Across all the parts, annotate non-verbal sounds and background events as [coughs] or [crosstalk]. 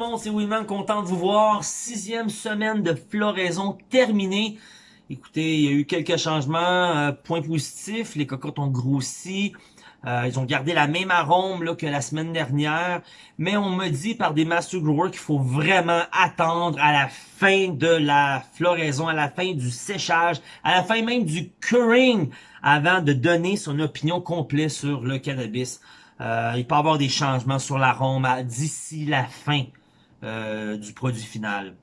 monde, c'est Willman, content de vous voir. Sixième semaine de floraison terminée. Écoutez, il y a eu quelques changements. Euh, point positif, les cocottes ont grossi. Euh, ils ont gardé la même arôme là, que la semaine dernière. Mais on me dit par des master growers qu'il faut vraiment attendre à la fin de la floraison, à la fin du séchage, à la fin même du curing, avant de donner son opinion complète sur le cannabis. Euh, il peut y avoir des changements sur l'arôme d'ici la fin euh, du produit final.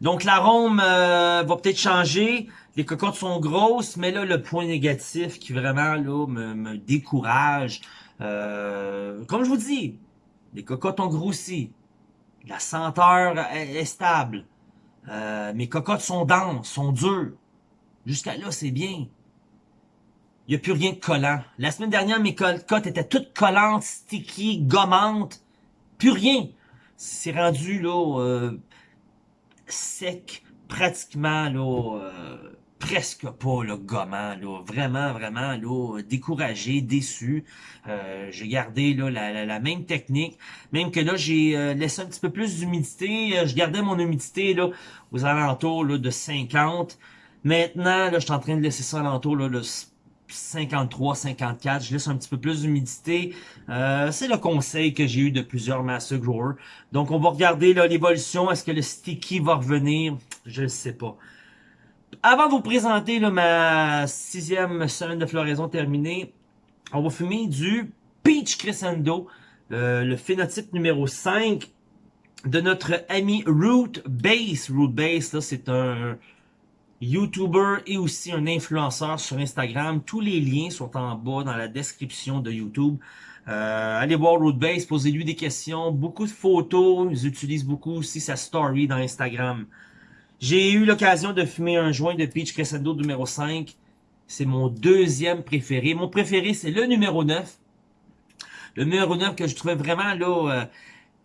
Donc l'arôme euh, va peut-être changer. Les cocottes sont grosses, mais là, le point négatif qui vraiment là me, décourage, comme je vous dis, les cocottes ont grossi. La senteur est, stable. mes cocottes sont denses, sont dures. Jusqu'à là, c'est bien il n'y a plus rien de collant. La semaine dernière, mes cotes étaient toutes collantes, sticky, gommantes. Plus rien. C'est rendu là euh, sec, pratiquement là euh, presque pas le gommant là, vraiment vraiment là découragé, déçu. Euh, j'ai gardé là la, même technique, même que là j'ai laissé un petit peu plus d'humidité. je gardais mon humidité là aux alentours là, de 50. Maintenant là, je suis en train de laisser ça alentours là, de 53, 54, je laisse un petit peu plus d'humidité. Euh, c'est le conseil que j'ai eu de plusieurs master growers. Donc, on va regarder l'évolution. Est-ce que le sticky va revenir? Je ne sais pas. Avant de vous présenter là, ma sixième semaine de floraison terminée, on va fumer du Peach Crescendo, euh, le phénotype numéro 5 de notre ami Root Base. Root Base, c'est un YouTuber et aussi un influenceur sur Instagram. Tous les liens sont en bas dans la description de YouTube. Euh, allez voir Rootbase, posez-lui des questions. Beaucoup de photos. Ils utilisent beaucoup aussi sa story dans Instagram. J'ai eu l'occasion de fumer un joint de Peach Crescendo numéro 5. C'est mon deuxième préféré. Mon préféré, c'est le numéro 9. Le numéro 9 que je trouvais vraiment là... Euh,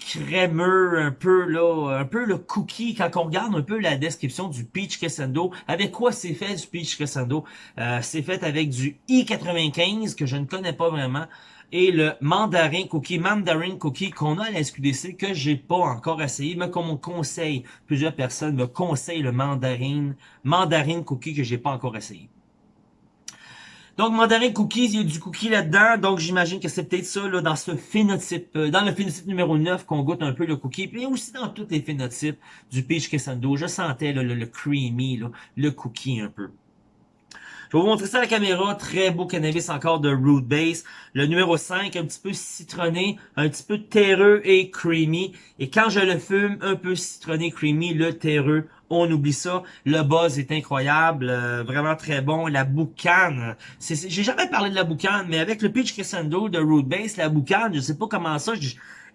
crémeux, un peu là, un peu le cookie. Quand on regarde un peu la description du Peach Crescendo, avec quoi c'est fait du Peach Crescendo? Euh, c'est fait avec du I95 que je ne connais pas vraiment et le mandarin cookie, mandarin cookie qu'on a à la SQDC que j'ai pas encore essayé, mais comme on conseille, plusieurs personnes me conseillent le mandarin, mandarin cookie que j'ai pas encore essayé. Donc, mandarin cookies, il y a du cookie là-dedans. Donc, j'imagine que c'est peut-être ça, là, dans ce phénotype, euh, dans le phénotype numéro 9, qu'on goûte un peu le cookie. Puis aussi dans tous les phénotypes du peach crescendo. Je sentais le, le, creamy, là, le cookie un peu. Je vais vous montrer ça à la caméra. Très beau cannabis encore de Root Base. Le numéro 5, un petit peu citronné, un petit peu terreux et creamy. Et quand je le fume, un peu citronné, creamy, le terreux on oublie ça. Le buzz est incroyable, euh, vraiment très bon. La boucane, j'ai jamais parlé de la boucane, mais avec le pitch crescendo de Root Base, la boucane, je sais pas comment ça,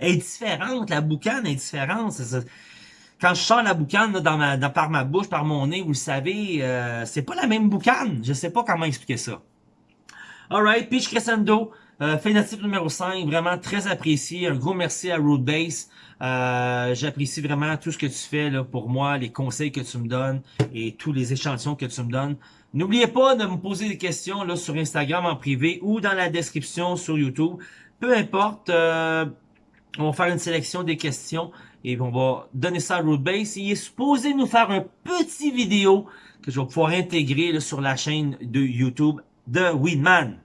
est différente. La boucane est différente. Quand je sors la boucane dans ma, par ma bouche, par mon nez, vous le savez, euh, c'est pas la même boucane. Je sais pas comment expliquer ça. Alright, pitch crescendo. Euh, phénotype numéro 5, vraiment très apprécié. Un gros merci à Root Base. Euh, J'apprécie vraiment tout ce que tu fais là, pour moi, les conseils que tu me donnes et tous les échantillons que tu me donnes. N'oubliez pas de me poser des questions là sur Instagram en privé ou dans la description sur YouTube. Peu importe, euh, on va faire une sélection des questions et on va donner ça à Rootbase. Il est supposé nous faire un petit vidéo que je vais pouvoir intégrer sur la chaîne de YouTube de Weedman.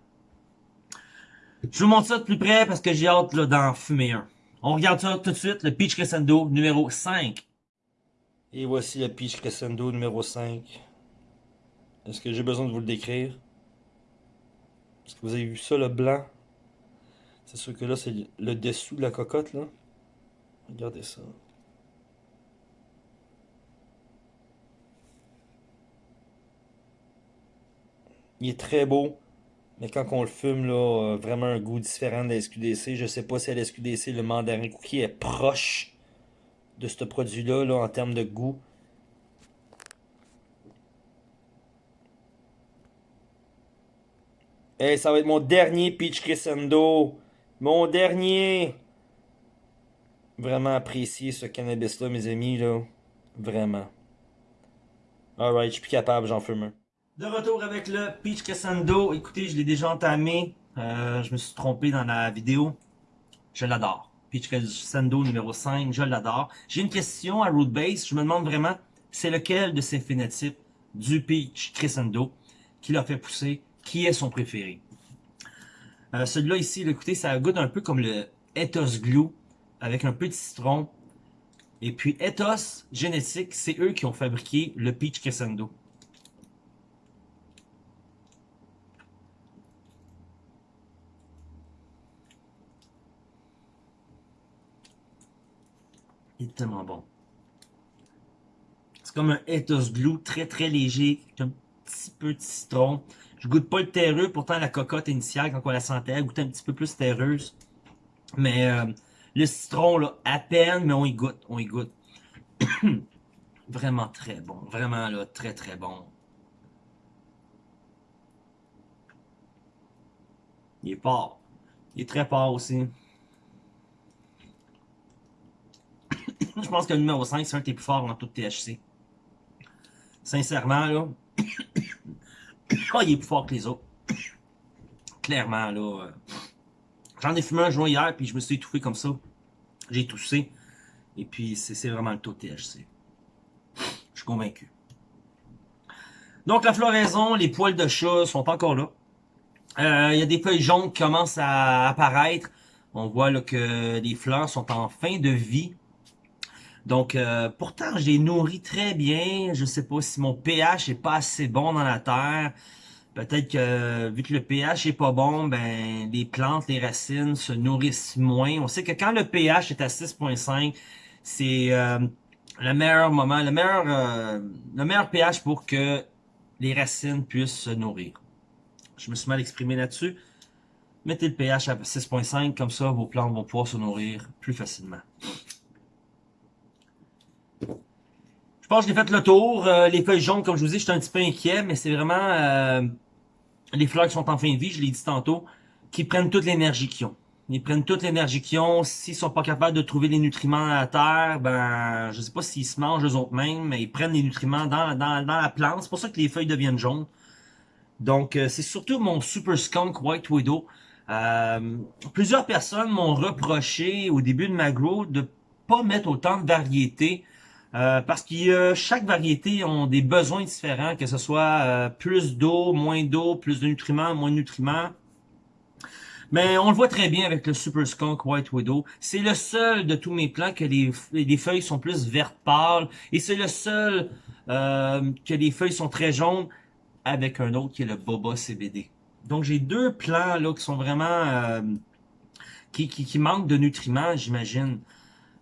Je vous montre ça de plus près parce que j'ai hâte d'en fumer un. On regarde ça tout de suite, le Peach Crescendo numéro 5. Et voici le Peach Crescendo numéro 5. Est-ce que j'ai besoin de vous le décrire? Est-ce que vous avez vu ça, le blanc? C'est sûr que là, c'est le dessous de la cocotte, là. Regardez ça. Il est très beau. Mais quand on le fume, là, euh, vraiment un goût différent de la SQDC. Je sais pas si à la SQDC, le mandarin cookie est proche de ce produit-là là, en termes de goût. Hey, ça va être mon dernier Peach Crescendo. Mon dernier. Vraiment apprécié ce cannabis-là, mes amis. là. Vraiment. Alright, je suis plus capable, j'en fume un. De retour avec le Peach Crescendo. Écoutez, je l'ai déjà entamé. Euh, je me suis trompé dans la vidéo. Je l'adore. Peach Crescendo numéro 5, je l'adore. J'ai une question à Root Base, je me demande vraiment, c'est lequel de ces phénotypes du Peach Crescendo qui l'a fait pousser, qui est son préféré? Euh, Celui-là ici, écoutez, ça goûte un peu comme le Ethos Glue, avec un peu de citron. Et puis Ethos Génétique, c'est eux qui ont fabriqué le Peach Crescendo. Il est tellement bon. C'est comme un ethos glue très très léger, un petit peu de citron. Je goûte pas le terreux, pourtant la cocotte initiale, quand on la sentait, elle goûtait un petit peu plus terreuse. Mais euh, le citron, là, à peine, mais on y goûte, on y goûte. [coughs] vraiment très bon, vraiment là, très très bon. Il est fort. Il est très fort aussi. [coughs] je pense que le numéro 5, c'est un des plus forts dans tout THC. Sincèrement, là. oh, [coughs] il est plus fort que les autres. Clairement, là. J'en ai fumé un joint hier, puis je me suis étouffé comme ça. J'ai toussé. Et puis, c'est vraiment le taux de THC. Je suis convaincu. Donc, la floraison, les poils de chat sont encore là. Euh, il y a des feuilles jaunes qui commencent à apparaître. On voit là, que les fleurs sont en fin de vie. Donc, euh, pourtant, je les nourris très bien. Je sais pas si mon pH est pas assez bon dans la terre. Peut-être que, vu que le pH est pas bon, ben les plantes, les racines se nourrissent moins. On sait que quand le pH est à 6.5, c'est euh, le meilleur moment, le meilleur, euh, le meilleur pH pour que les racines puissent se nourrir. Je me suis mal exprimé là-dessus. Mettez le pH à 6.5, comme ça vos plantes vont pouvoir se nourrir plus facilement. Je pense que j'ai fait le tour. Euh, les feuilles jaunes, comme je vous dis, j'étais un petit peu inquiet, mais c'est vraiment euh, les fleurs qui sont en fin de vie, je l'ai dit tantôt, qui prennent toute l'énergie qu'ils ont. Ils prennent toute l'énergie qu'ils ont. S'ils sont pas capables de trouver les nutriments à la terre, ben je sais pas s'ils se mangent eux autres mêmes, mais ils prennent les nutriments dans, dans, dans la plante. C'est pour ça que les feuilles deviennent jaunes. Donc euh, c'est surtout mon Super Skunk White Widow. plusieurs personnes m'ont reproché au début de ma grow de pas mettre autant de variétés euh, parce que chaque variété ont des besoins différents, que ce soit euh, plus d'eau, moins d'eau, plus de nutriments, moins de nutriments. Mais on le voit très bien avec le Super Skunk White Widow. C'est le seul de tous mes plants que les, les feuilles sont plus vertes pâles. Et c'est le seul euh, que les feuilles sont très jaunes avec un autre qui est le Boba CBD. Donc j'ai deux plants là qui sont vraiment... qui, qui, qui manquent de nutriments, j'imagine.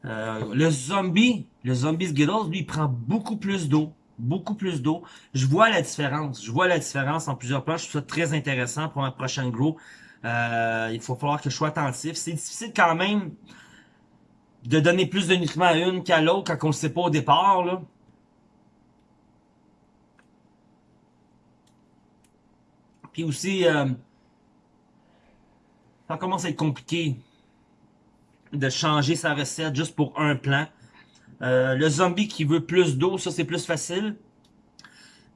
Euh, le zombie, le zombie Skittles, lui, il prend beaucoup plus d'eau. Beaucoup plus d'eau. Je vois la différence. Je vois la différence en plusieurs plans. Je trouve ça très intéressant pour ma prochaine grow. Euh, il faut falloir que je sois attentif. C'est difficile quand même de donner plus de nutriments à une qu'à l'autre quand on ne sait pas au départ. Puis aussi, euh, ça commence à être compliqué de changer sa recette juste pour un plan. Euh, le zombie qui veut plus d'eau, ça c'est plus facile.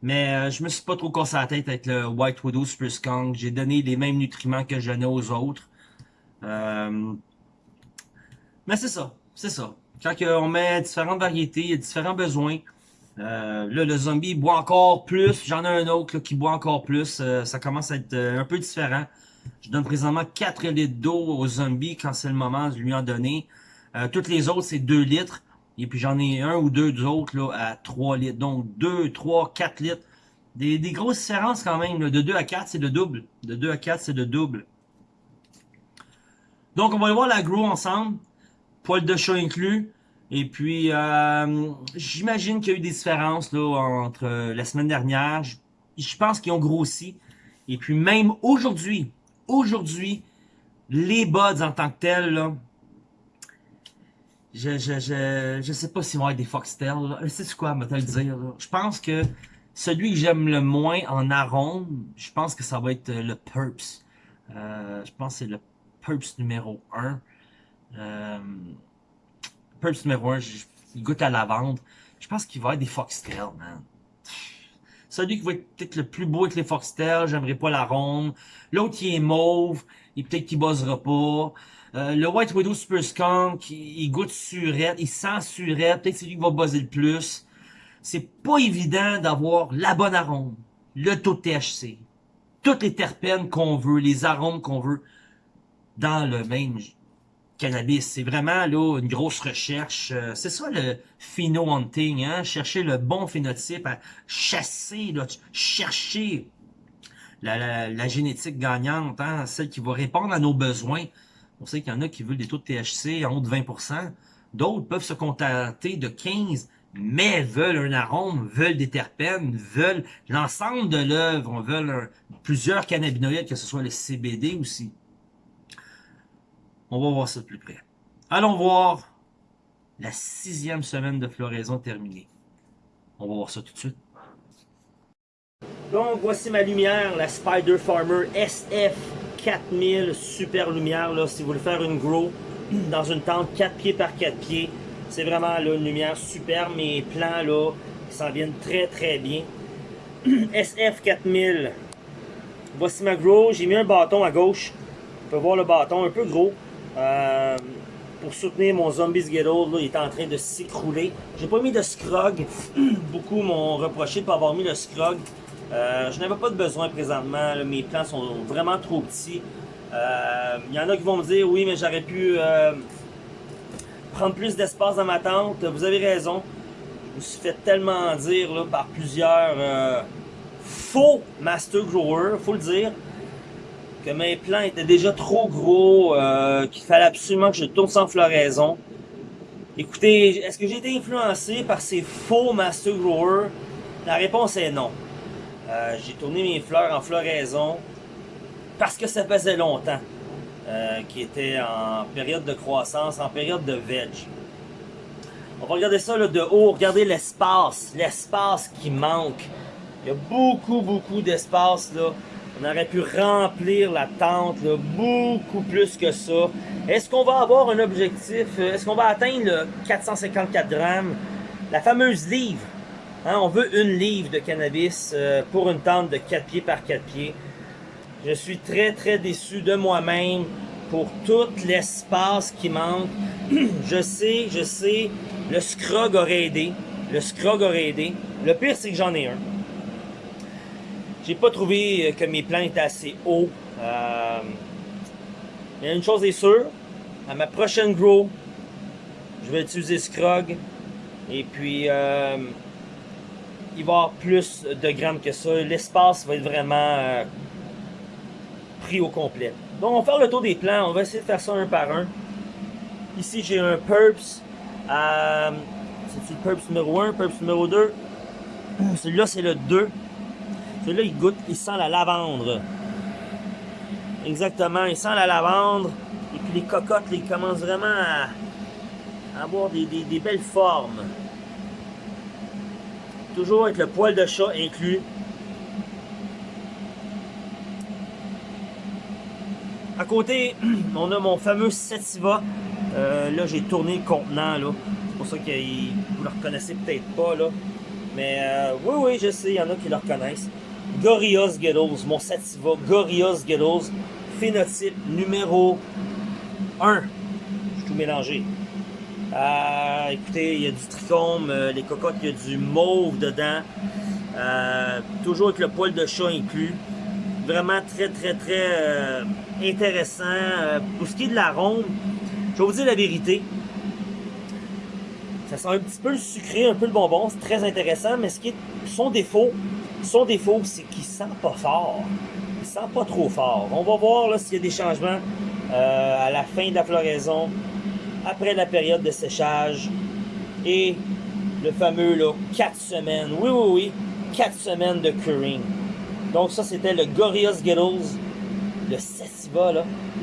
Mais euh, je me suis pas trop cassé la tête avec le White Widow Skunk. J'ai donné les mêmes nutriments que je donnais aux autres. Euh, mais c'est ça, c'est ça. Quand on met différentes variétés, il y a différents besoins. là, le zombie boit encore plus. J'en ai un autre qui boit encore plus. ça commence à être un peu différent. Je donne présentement 4 litres d'eau aux zombies quand c'est le moment de lui en donner. Euh, toutes les autres, c'est 2 litres. Et puis j'en ai un ou deux autres là, à 3 litres. Donc 2, 3, 4 litres. Des, des grosses différences quand même. De 2 à 4, c'est le double. De 2 à 4, c'est le double. Donc on va aller voir l'agro ensemble. Poil de chat inclus. Et puis, euh, j'imagine qu'il y a eu des différences là, entre la semaine dernière. Je pense qu'ils ont grossi. Et puis même aujourd'hui, aujourd'hui, les buds en tant que tels, là, je, je, je, je sais pas s'ils vont être des foxtails. C'est quoi, me te le dire. Je pense que celui que j'aime le moins en arôme, je pense que ça va être le Purps. Euh, je pense que c'est le Purps numéro 1. Euh, Purps numéro 1, il goûte à lavande. Je pense qu'il va être des foxtails, man. Celui qui va être peut-être le plus beau avec les foxtails, j'aimerais pas la ronde. L'autre, il est mauve, et peut-être qu'il buzzera pas. Euh, le White Widow Super Skunk, il, goûte surette, il sent surette, peut-être c'est lui qui va buzzer le plus. C'est pas évident d'avoir la bonne arôme, le taux de THC, toutes les terpènes qu'on veut, les arômes qu'on veut dans le même C'est vraiment là une grosse recherche. Euh, c'est ça le pheno-hunting, hein? chercher le bon phénotype, chasser, chercher la, génétique gagnante, hein? celle qui va répondre à nos besoins. On sait qu'il y en a qui veulent des taux de THC en haut de 20%. D'autres peuvent se contenter de 15, mais veulent un arôme, veulent des terpènes, veulent l'ensemble de l'œuvre, veulent plusieurs cannabinoïdes, que ce soit le CBD aussi. On va voir ça de plus près. Allons voir la sixième semaine de floraison terminée. On va voir ça tout de suite. Donc, voici ma lumière, la Spider Farmer SF 4000 super lumière là, si vous voulez faire une grow dans une tente 4 pieds par 4 pieds. C'est vraiment là, une lumière super. Mes plans là, s'en viennent très très bien. [clears throat] SF 4000. Voici ma grow. J'ai mis un bâton à gauche. On peut voir le bâton un peu gros. Euh, pour soutenir mon Zombies Get Old, là, il est en train de s'écrouler. J'ai pas mis de scrog. [clears throat] Beaucoup m'ont reproché de pas avoir mis le scrog. Euh, je n'avais pas de besoin présentement. mes plans sont vraiment trop petits. Il euh, y en a qui vont me dire, oui, mais j'aurais pu prendre plus d'espace dans ma tente. Vous avez raison. Je me suis fait tellement dire par plusieurs faux master growers, faut le dire, que mes plants étaient déjà trop gros, qu'il fallait absolument que je tourne sans floraison. Écoutez, est-ce que j'ai été influencé par ces faux master growers? La réponse est non. Euh, j'ai tourné mes fleurs en floraison parce que ça faisait longtemps euh, qui était en période de croissance, en période de veg. On va regarder ça là, de haut, regardez l'espace, l'espace qui manque. Il y a beaucoup, beaucoup d'espace là. On aurait pu remplir la tente beaucoup plus que ça. Est-ce qu'on va avoir un objectif? Est-ce qu'on va atteindre le 454 grammes? La fameuse livre Hein, on veut une livre de cannabis euh, pour une tente de 4 pieds par 4 pieds. Je suis très très déçu de moi-même pour tout l'espace qui manque. [clears throat] je sais, je sais, le scrog aurait aidé. Le scrog aurait aidé. Le pire, c'est que j'en ai un. J'ai pas trouvé que mes plans étaient assez hauts. Euh, mais une chose est sûre, à ma prochaine grow, je vais utiliser Scrog. Et puis, euh, il va y avoir plus de grammes que ça. L'espace va être vraiment euh, pris au complet. Donc, on va faire le tour des plans. On va essayer de faire ça un par un. Ici, j'ai un Purps. Euh, c'est le Purps numéro 1, Purps numéro 2. [clears throat] Celui-là, c'est le 2. Celui-là, il goûte, il sent la lavande. Exactement, il sent la lavande. Et puis les cocottes, ils commencent vraiment à, avoir des belles formes. Toujours avec le poil de chat inclus. À côté, [clears throat] on a mon fameux Sativa. Euh, là, j'ai tourné le contenant. C'est pour ça que vous le reconnaissez peut-être pas. Là. Mais euh, oui, oui, je sais, il y en a qui le reconnaissent. Gorillaz Ghettos, mon Sativa. Gorillaz Ghettos. Phénotype numéro 1. Je tout mélangé. Euh, écoutez, il y a du trichome, euh, les cocottes, il y a du mauve dedans. Euh, toujours avec le poil de chat inclus. Vraiment très, très, très intéressant. pour ce qui est de l'arôme, je vais vous dire la vérité. Ça sent un petit peu le sucré, un peu le bonbon. C'est très intéressant, mais ce qui est son défaut, son défaut, c'est qu'il sent pas fort. Il sent pas trop fort. On va voir s'il y a des changements à la fin de la floraison après la période de séchage et le fameux là, 4 semaines, oui oui oui, 4 semaines de curing. Donc ça c'était le Gorillaz Skittles, le Sativa,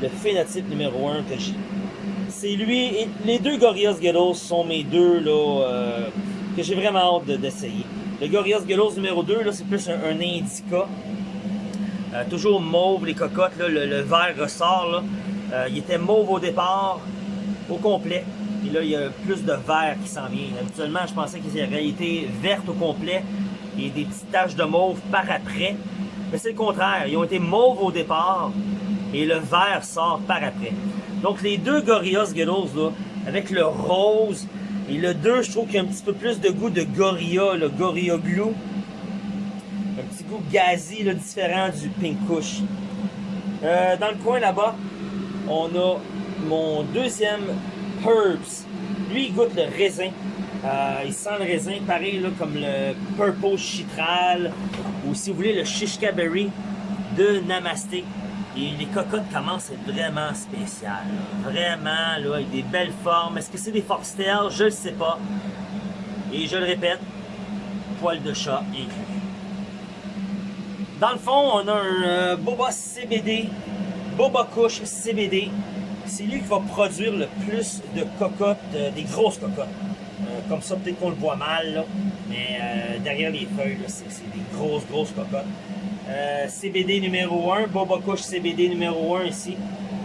le phénotype numéro 1 que j'ai. C'est lui, et les deux Gorillaz Skittles sont mes deux là, euh, que j'ai vraiment hâte d'essayer. Le Gorillaz Skittles numéro 2, c'est plus un, indica. Euh, toujours mauve, les cocottes, le, vert ressort. Là. Euh, il était mauve au départ, au complet. Et là, il y a plus de vert qui s'en vient. Habituellement, je pensais qu'ils auraient été vertes au complet et des petites taches de mauve par après. Mais c'est le contraire. Ils ont été mauves au départ et le vert sort par après. Donc les deux Gorilla Skittles, là, avec le rose, et le 2, je trouve qu'il y a un petit peu plus de goût de Gorilla, le Gorilla Glue. Un petit goût gazi, différent du Pink Kush. Euh, dans le coin là-bas, on a mon deuxième Herbs. Lui, il goûte le raisin. Euh, il sent le raisin, pareil comme le Purple Chitral, ou si vous voulez, le Shishka Berry de Namaste. Et les cocottes commencent à être vraiment spéciales. Vraiment, là, avec des belles formes. Est-ce que c'est des foxtails? Je le sais pas. Et je le répète, poil de chat inclus. Dans le fond, on a un euh, Boba CBD, Boba Kush CBD. C'est lui qui va produire le plus de cocottes, euh, des grosses cocottes. Euh, comme ça, peut-être qu'on le voit mal, là, mais derrière les feuilles, c'est des grosses, grosses cocottes. Euh, CBD numéro 1, Boba Kush CBD numéro 1 ici.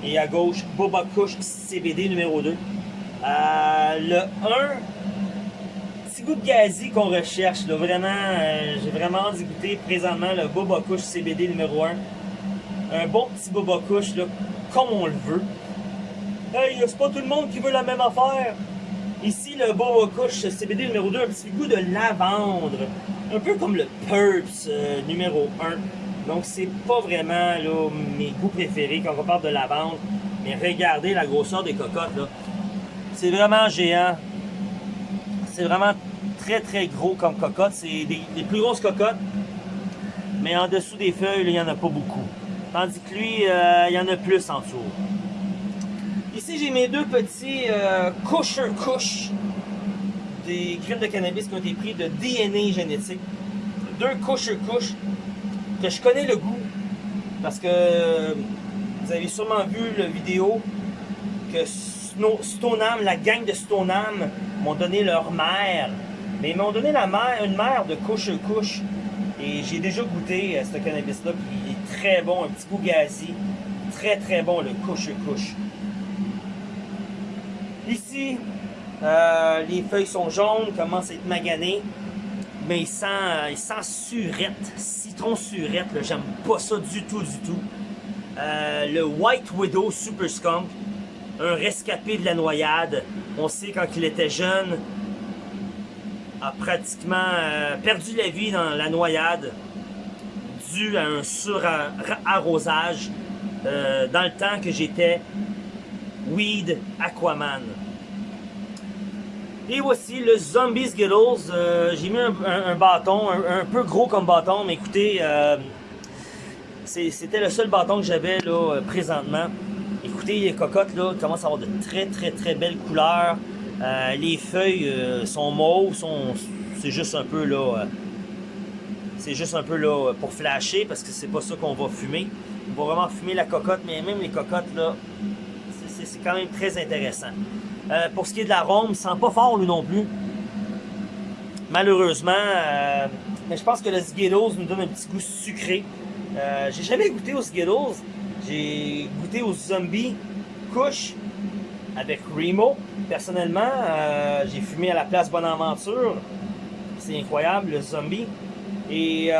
Et à gauche, Boba Kush CBD numéro 2. Euh, le 1, petit goût de gazi qu'on recherche. Vraiment, euh, j'ai vraiment envie goûter présentement le Boba Kush CBD numéro 1. Un bon petit Boba Kush, comme on le veut. Hey, c'est pas tout le monde qui veut la même affaire. Ici, le Boba Kush CBD numéro 2, un petit goût de lavande un peu comme le Purps euh, numéro 1. Donc, c'est pas vraiment mes goûts préférés quand on parle de lavande. Mais regardez la grosseur des cocottes. C'est vraiment géant. C'est vraiment très très gros comme cocotte. C'est des, plus grosses cocottes. Mais en dessous des feuilles, il n'y en a pas beaucoup. Tandis que lui, euh, il y en a plus en dessous. Ici, j'ai mes deux petits euh, Kusher Kush des graines de cannabis qui ont été pris de DNA génétique. Deux couches sur couche, que je connais le goût. Parce que vous avez sûrement vu la vidéo que Stoneham, la gang de Stoneham, m'ont donné leur mère. Mais ils m'ont donné la mère, une mère de couche sur couche. Et j'ai déjà goûté à ce cannabis-là, il est très bon, un petit goût gazi. Très très bon, le couche couche. Ici, euh, les feuilles sont jaunes, commencent à être maganées. Mais il sent, euh, surette, citron surette. J'aime pas ça du tout, du tout. Euh, le White Widow Super Skunk, un rescapé de la noyade. On sait quand il était jeune, a pratiquement perdu la vie dans la noyade dû à un surarrosage dans le temps que j'étais Weed Aquaman. Et voici le Zombie Skittles. Euh, j'ai mis un, bâton, un, peu gros comme bâton, mais écoutez, euh, c'était le seul bâton que j'avais là euh, présentement. Écoutez, les cocottes là commencent à avoir de très très très belles couleurs. les feuilles sont mauves, sont, c'est juste un peu là, c'est juste un peu là pour flasher parce que c'est pas ça qu'on va fumer. On va vraiment fumer la cocotte, mais même les cocottes là, c'est quand même très intéressant. Euh, pour ce qui est de l'arôme, il sent pas fort lui non plus. Malheureusement, euh, mais je pense que le Skittles nous donne un petit goût sucré. Euh, j'ai jamais goûté aux Skittles. J'ai goûté aux Zombies Couche avec Remo. Personnellement, j'ai fumé à la place Bonaventure. C'est incroyable, le Zombie. Et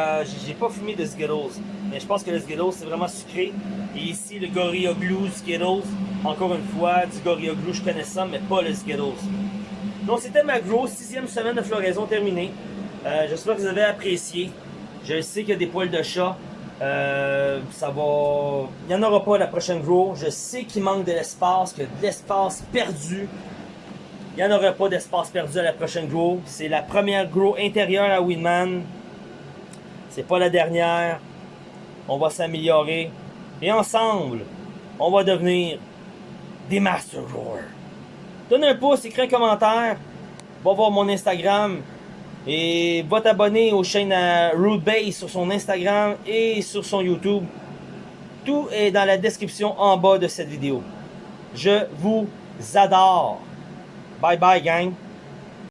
j'ai pas fumé de Skittles. Mais je pense que le Skittles, c'est vraiment sucré. Et ici, le Gorilla Glue Skittles. Encore une fois, du Gorilla Glue, je connais ça, mais pas le Skittles. Donc, c'était ma grosse sixième semaine de floraison terminée. Euh, J'espère que vous avez apprécié. Je sais qu'il y a des poils de chat. Euh, ça va... Il n'y en aura pas la prochaine grow. Je sais qu'il manque de l'espace, a de l'espace perdu. Il n'y en aura pas d'espace perdu à la prochaine grow. C'est la première grow intérieure à Winman. C'est pas la dernière. On va s'améliorer. Et ensemble, on va devenir des Master Growers. Donne un pouce, écris un commentaire, va voir mon Instagram et va t'abonner aux chaînes à Root Base sur son Instagram et sur son YouTube. Tout est dans la description en bas de cette vidéo. Je vous adore. Bye bye gang.